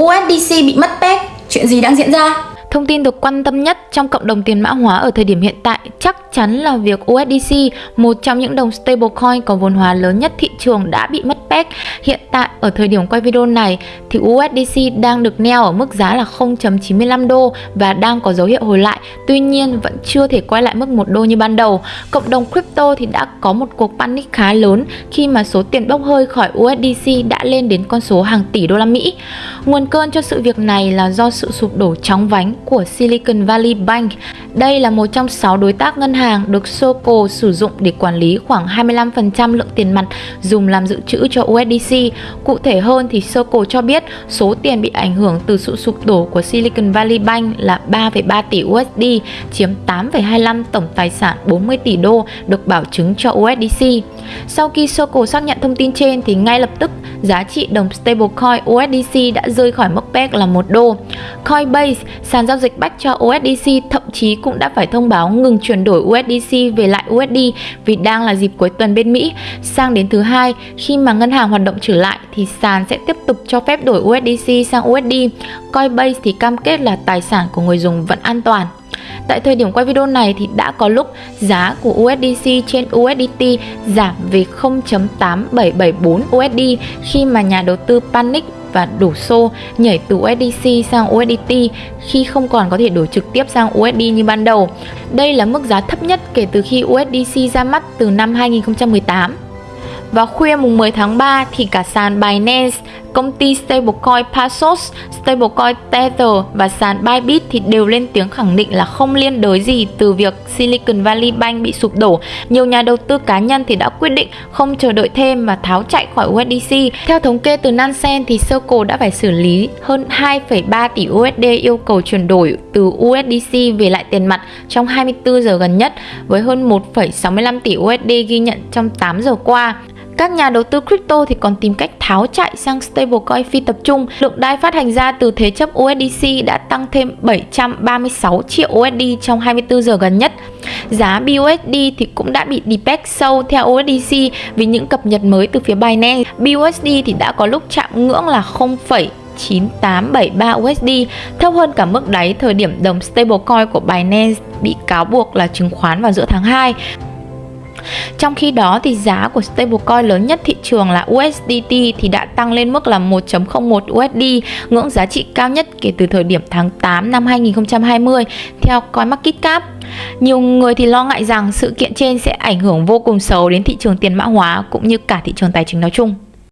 USDC bị mất peg, chuyện gì đang diễn ra? Thông tin được quan tâm nhất trong cộng đồng tiền mã hóa ở thời điểm hiện tại chắc chắn là việc USDC, một trong những đồng stablecoin có vốn hóa lớn nhất thị trường đã bị mất peg. Hiện tại ở thời điểm quay video này thì USDC đang được neo ở mức giá là 0.95 đô và đang có dấu hiệu hồi lại. Tuy nhiên vẫn chưa thể quay lại mức 1 đô như ban đầu. Cộng đồng crypto thì đã có một cuộc panic khá lớn khi mà số tiền bốc hơi khỏi USDC đã lên đến con số hàng tỷ đô la Mỹ. Nguồn cơn cho sự việc này là do sự sụp đổ chóng vánh của Silicon Valley Bank. Đây là một trong 6 đối tác ngân hàng được Soco sử dụng để quản lý khoảng 25% lượng tiền mặt dùng làm dự trữ cho USDC. Cụ thể hơn thì Soco cho biết số tiền bị ảnh hưởng từ sự sụp đổ của Silicon Valley Bank là 3,3 tỷ USD, chiếm 8,25 tổng tài sản 40 tỷ đô được bảo chứng cho USDC. Sau khi Soco xác nhận thông tin trên thì ngay lập tức giá trị đồng stablecoin USDC đã rơi khỏi mức peg là 1 đô. Coinbase, sàn giao dịch bách cho USDC thậm chí cũng đã phải thông báo ngừng chuyển đổi USDC về lại USD vì đang là dịp cuối tuần bên Mỹ. Sang đến thứ hai, khi mà ngân hàng hoạt động trở lại thì sàn sẽ tiếp tục cho phép đổi USDC sang USD. Coinbase thì cam kết là tài sản của người dùng vẫn an toàn. Tại thời điểm quay video này thì đã có lúc giá của USDC trên USDT giảm về 0.8774 USD khi mà nhà đầu tư panic và đổ xô nhảy từ USDC sang USDT khi không còn có thể đổi trực tiếp sang USD như ban đầu. Đây là mức giá thấp nhất kể từ khi USDC ra mắt từ năm 2018. Vào khuya mùng 10 tháng 3 thì cả sàn Binance, công ty stablecoin Paxos, stablecoin Tether và sàn Bybit thì đều lên tiếng khẳng định là không liên đới gì từ việc Silicon Valley Bank bị sụp đổ. Nhiều nhà đầu tư cá nhân thì đã quyết định không chờ đợi thêm mà tháo chạy khỏi USDC. Theo thống kê từ Nansen thì Circle đã phải xử lý hơn 2,3 tỷ USD yêu cầu chuyển đổi từ USDC về lại tiền mặt trong 24 giờ gần nhất với hơn 1,65 tỷ USD ghi nhận trong 8 giờ qua. Các nhà đầu tư crypto thì còn tìm cách tháo chạy sang stablecoin phi tập trung. Lượng DAI phát hành ra từ thế chấp USDC đã tăng thêm 736 triệu USD trong 24 giờ gần nhất. Giá BUSD thì cũng đã bị depeg sâu theo USDC vì những cập nhật mới từ phía Binance. BUSD thì đã có lúc chạm ngưỡng là 0, 9873 USD, thấp hơn cả mức đáy thời điểm đồng stablecoin của Binance bị cáo buộc là chứng khoán vào giữa tháng 2. Trong khi đó thì giá của stablecoin lớn nhất thị trường là USDT thì đã tăng lên mức là 1.01 USD, ngưỡng giá trị cao nhất kể từ thời điểm tháng 8 năm 2020 theo CoinMarketCap. Nhiều người thì lo ngại rằng sự kiện trên sẽ ảnh hưởng vô cùng xấu đến thị trường tiền mã hóa cũng như cả thị trường tài chính nói chung.